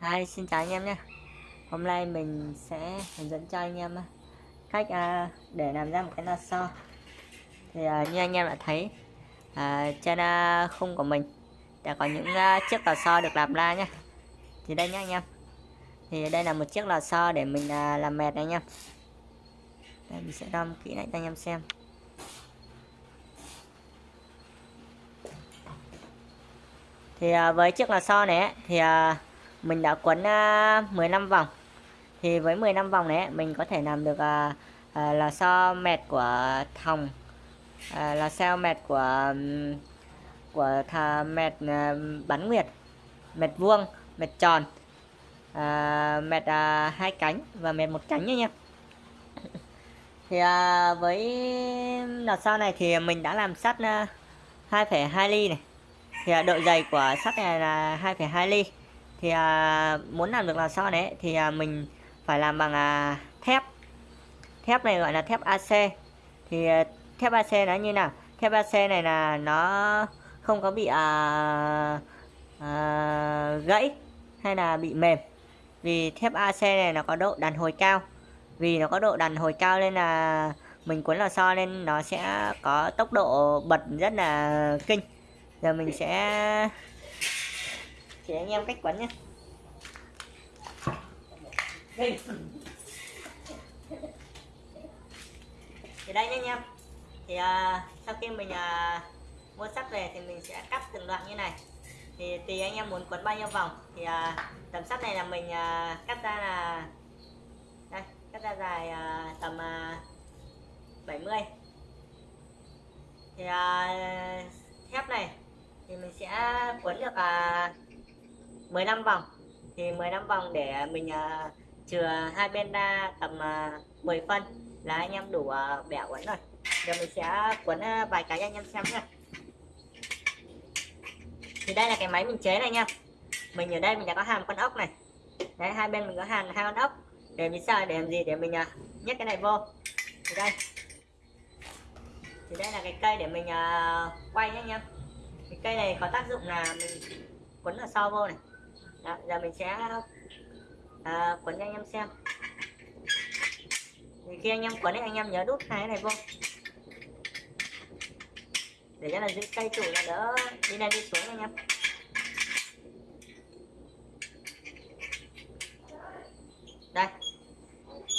Hi, xin chào anh em nhé. Hôm nay mình sẽ hướng dẫn cho anh em à, cách à, để làm ra một cái lò xo thì à, như anh em đã thấy trên khung của mình đã có những chiếc lò xo được làm ra nhé. Thì đây nhé anh em. Thì đây là một chiếc lò xo để mình làm mệt này anh em. Đây mình sẽ đâm kỹ lại cho anh em xem. Thì với chiếc lò xo này thì mình đã quấn à, uh, 15 vòng. Thì với 15 vòng này mình có thể làm được uh, uh, là so mệt của thòng uh, là sao mệt của um, của thà mệt uh, bắn nguyệt mệt vuông mệt tròn uh, mệt uh, hai cánh và mệt một cánh nha nha. Thì à, với lò xo này thì mình đã làm sắt 2,2 ly này. Thì à, độ dày của sắt này là 2,2 ly thì à, muốn làm được lò xo đấy? Thì à, mình phải làm bằng à, thép. Thép này gọi là thép AC thì à, thép AC nó như nào? Thép AC này là nó không có bị à, à, gãy hay là bị mềm. Vì thép AC này nó có độ đàn hồi cao. Vì nó có độ đàn hồi cao nên là mình cuốn lò xo nên nó sẽ có tốc độ bật rất là kinh. Giờ mình sẽ chỉ anh em cách quấn nhé thì đây nhé anh em. Thì à, sau khi mình à, mua sắt về thì mình sẽ cắt từng đoạn như này. Thì tùy anh em muốn quấn bao nhiêu vòng thì à, tầm sắt này là mình à, cắt ra là đây cắt ra dài à, tầm à, 70 thì à, thép này thì mình sẽ quấn được à, 15 vòng. Thì 15 vòng để mình uh, chừa hai bên ra tầm à, uh, 10 phân là anh em đủ uh, bẻ quấn rồi. Giờ mình sẽ quấn uh, vài cái cho anh em xem nha thì đây là cái máy mình chế này nha. Mình ở đây mình đã có hàm con ốc này. Đấy hai bên mình có hàn hai con ốc. Để mình sao để làm gì? Để mình uh, nhét cái này vô. Thì đây. Thì đây là cái cây để mình uh, quay nhé anh em. Cái cây này có tác dụng là mình quấn ở sau vô này đó, giờ mình sẽ à, quấn cho anh em xem. Thì khi anh em quấn thì anh em nhớ đút hai cái này vô. Để cho là giữ cây trụ là đỡ đi lên đi xuống anh em. Đây.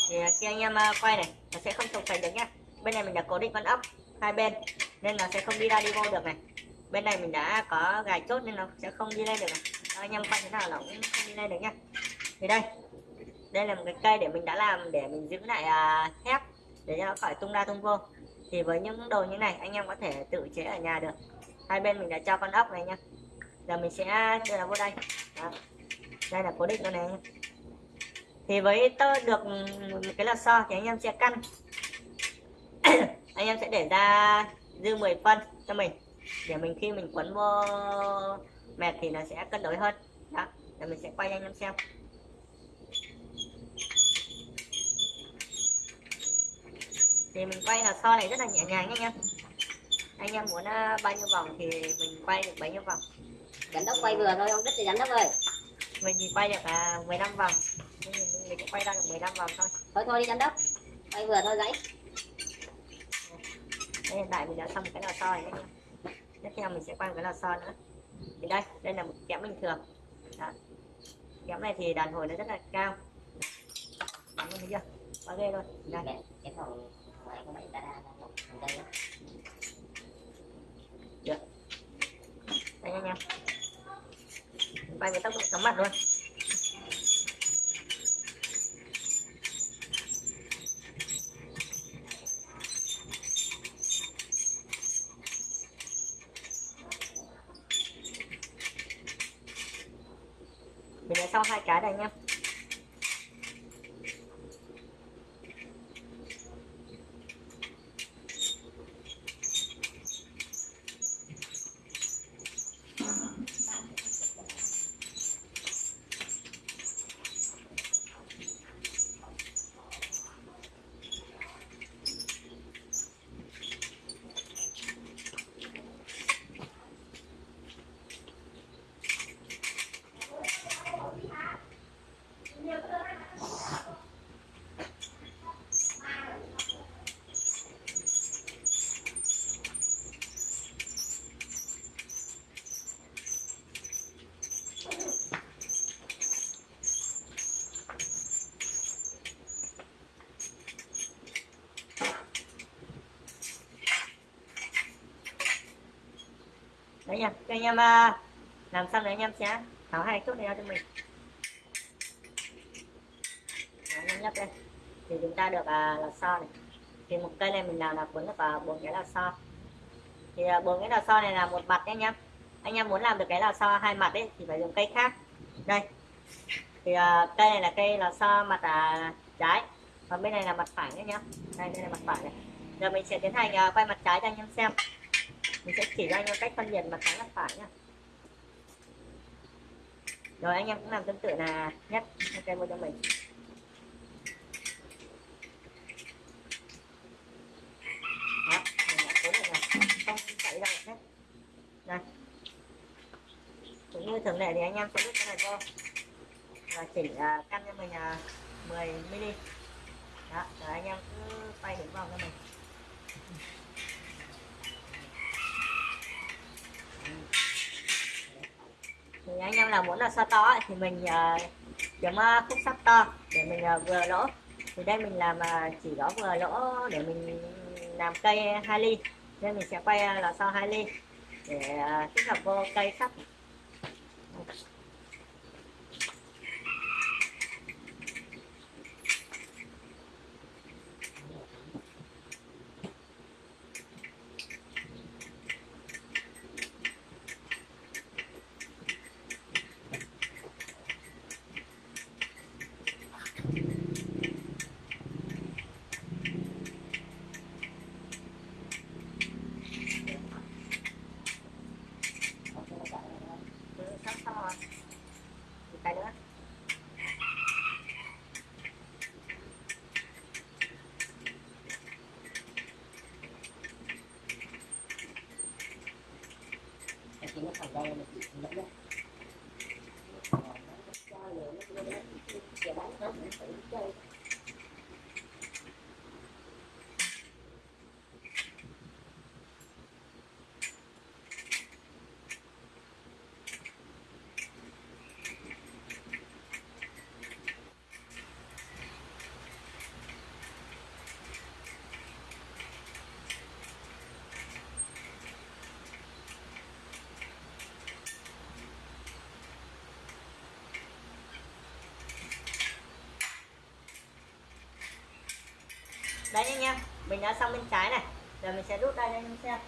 Thì ờ, khi anh em ờ, quay này nó sẽ không trục thành được nhá. Bên này mình đã cố định con ốc hai bên nên nó sẽ không đi ra đi vô được này. Bên này mình đã có gài chốt nên nó sẽ không đi lên được này anh em quay thế nào là cũng không đi lên được nhá. Thì đây đây là một cái cây để mình đã làm để mình giữ lại à, thép để cho nó khỏi tung ra tung vô. Thì với những đồ như này anh em có thể tự chế ở nhà được. Hai bên mình đã cho con ốc này nhá. Giờ mình sẽ đưa nó vô đây. Đó. đây là cố định con này. Nhá. thì với tơ được một cái lò xo thì anh em sẽ căn. Anh em sẽ để ra dư 10 phân cho mình để mình khi mình quấn vô mệt thì nó sẽ cân đối hơn. Đó để mình sẽ quay anh em xem. Thì mình quay là so này rất là nhẹ nhàng anh em. Anh em muốn uh, bao nhiêu vòng thì mình quay được bấy nhiêu vòng. Giám đốc quay vừa thôi không rất là giám đốc ơi. Mình thì quay được uh, 15 vòng. Mình, mình cũng quay ra được 15 vòng thôi. Thôi thôi đi giám đốc. Quay vừa thôi gãy. Đây, hiện tại mình đã xong cái lò xo này anh em tiếp theo mình sẽ quay một cái lò xo nữa. Thì đây đây là một kẽm bình thường. Đó. kẽm này thì đàn hồi nó rất là cao. Bắn thấy chưa? Quá ghê luôn. Đây. Cái phòng ngoài có bảy ta đa đây được. Đây anh em. Quay với tốc độ chóng mặt luôn cho hai cái này nha. Anh em. Cho anh em à, làm xong rồi anh em sẽ tháo hai chốt này ra cho mình. Đấy, anh em nhấp đây. Thì chúng ta được à, lò xo này. Thì một cây này mình làm là cuốn được vào bốn cái lò xo. Thì à, bốn cái lò xo này là một mặt nhé anh em. Anh em muốn làm được cái lò xo hai mặt ấy thì phải dùng cây khác. Đây. Thì à, cây này là cây lò xo mặt à, trái. Còn bên này là mặt phải nhé nhá đây đây là mặt phải này. Giờ mình sẽ tiến hành quay mặt trái cho anh em xem mình sẽ chỉ cho anh em cách phân biệt mặt trái mặt phải nhá. Rồi anh em cũng làm tương tự là nhất ok mua cho mình đó mình đã cố được rồi. Không chạy ra hết cũng như thường lệ thì anh em sẽ rút cái này cho và chỉnh uh, căn cho mình là 10 mm đó rồi anh em cứ quay đúng vòng cho mình. Em là muốn là sao to ấy, thì mình uh, uh, khúc sắt to để mình uh, vừa lỗ. Thì đây mình làm uh, chỉ có vừa lỗ để mình làm cây hai ly. Nên mình sẽ quay uh, là sau hai ly để uh, tích hợp vô cây sắt Ừ, sắp xong rồi một cái nữa Thank you. Đấy anh em mình đã xong bên trái này. Giờ mình sẽ rút đây cho anh em xem.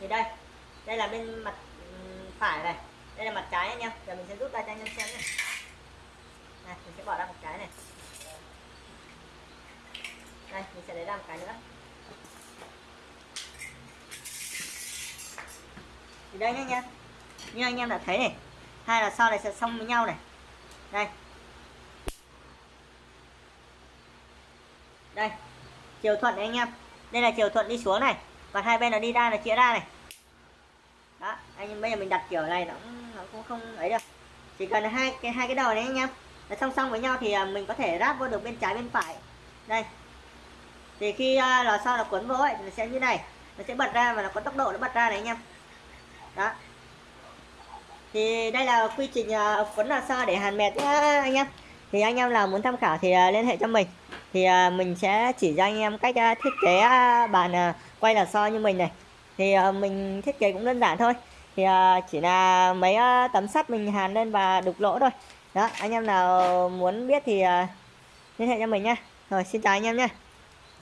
Thì đây đây là bên mặt phải này. Đây là mặt trái anh em giờ mình sẽ rút ra cho anh em xem này. Này mình sẽ bỏ ra một cái này. Đây, mình sẽ lấy ra một cái nữa. Thì đây nhá anh em như anh em đã thấy này, hai là sau này sẽ xong với nhau này. Đây. Đây chiều thuận này anh em. Đây là chiều thuận đi xuống này. Còn hai bên là đi ra là chia ra này. Đó anh em bây giờ mình đặt kiểu này nó cũng, nó cũng không ấy được chỉ cần hai cái hai cái đầu này anh em. Là song song với nhau thì à, mình có thể ráp vô được bên trái bên phải. Đây. Thì khi uh, lò xo là cuốn vô ấy thì nó sẽ như này. Nó sẽ bật ra và nó có tốc độ nó bật ra này anh em. Đó. Thì đây là quy trình uh, cuốn lò xo để hàn mệt nhá anh em. Thì anh em nào muốn tham khảo thì uh, liên hệ cho mình thì à, mình sẽ chỉ cho anh em cách à, thiết kế à, bàn quay là so như mình này. Thì mình thiết kế cũng đơn giản thôi. Thì chỉ là mấy tấm sắt mình hàn lên và đục lỗ thôi. Đó, anh em nào muốn biết thì liên hệ cho mình nhé rồi, xin chào anh em nhé